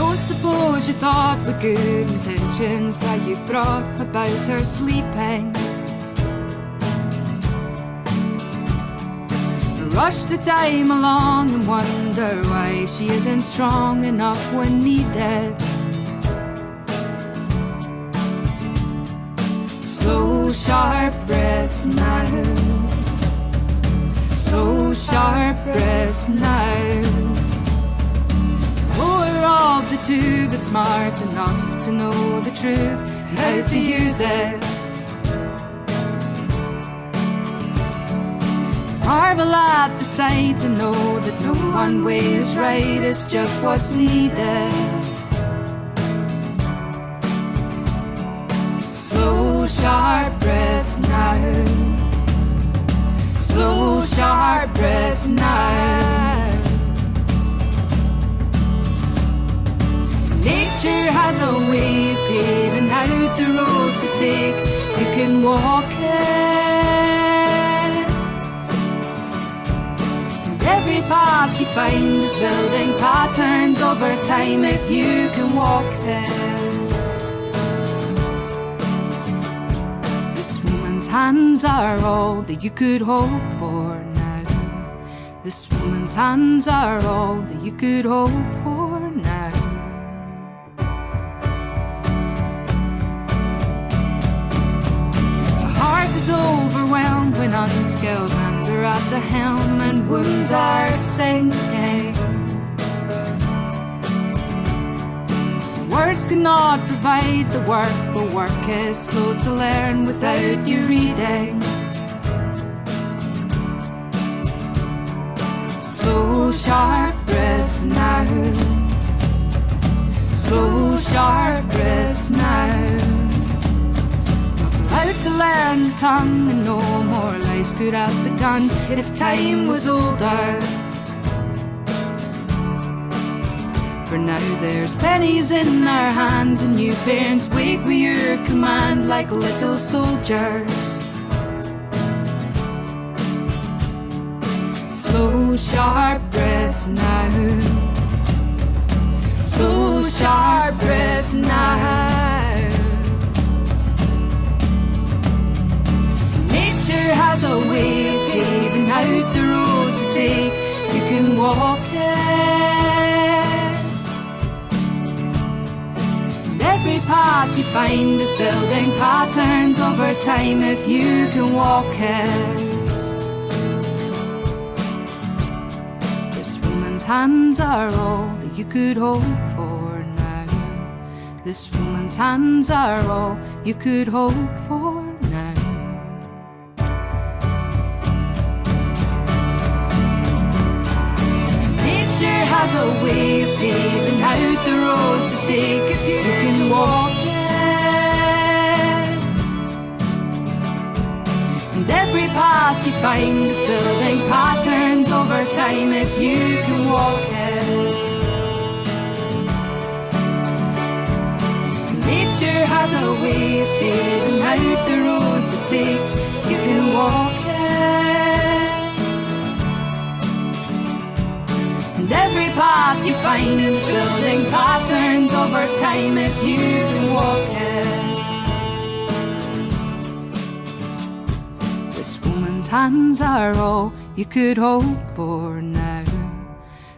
Don't suppose you thought with good intentions that you brought about her sleeping. Rush the time along and wonder why she isn't strong enough when needed. Slow, sharp breaths now. Slow, sharp breaths now. The two, but smart enough to know the truth and how to use it. Marvel at the sight to know that no one way is right, it's just what's needed. Slow, sharp breaths now. Slow, sharp breaths now. The road to take. You can walk it. And every path you find is building patterns over time if you can walk it. This woman's hands are all that you could hope for now. This woman's hands are all that you could hope for when unskilled hands are at the helm and wounds are sinking. Words cannot provide the work, but work is slow to learn without you reading. Slow, sharp breaths now. Slow, sharp breaths now. Allowed to learn the tongue, and no more lives could have begun if time was older. For now there's pennies in our hands, and you parents wake with your command like little soldiers. Slow, sharp breaths now. Slow, sharp breaths now. You find is building patterns over time if you can walk it. This woman's hands are all that you could hope for now. This woman's hands are all you could hope for now. Nature has a way of paving out the road to take if you can walk find is building patterns over time if you can walk it. Nature has a way of paving out the road to take. You can walk it. And every path you find is building patterns over time if you hands are all you could hope for now.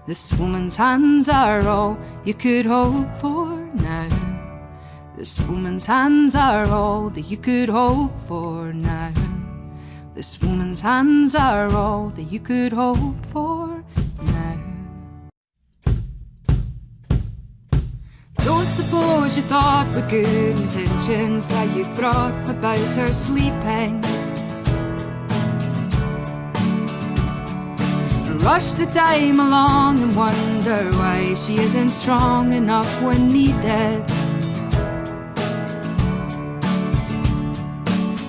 This woman's hands are all you could hope for now. This woman's hands are all that you could hope for now. This woman's hands are all that you could hope for now. Don't suppose you thought with good intentions that you brought about her sleeping. Rush the time along and wonder why she isn't strong enough when needed.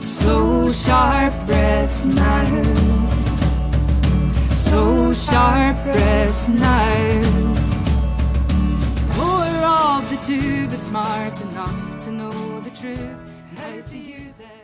Slow, sharp breaths now. Slow, sharp breaths now. Poor of the two, but smart enough to know the truth how to use it.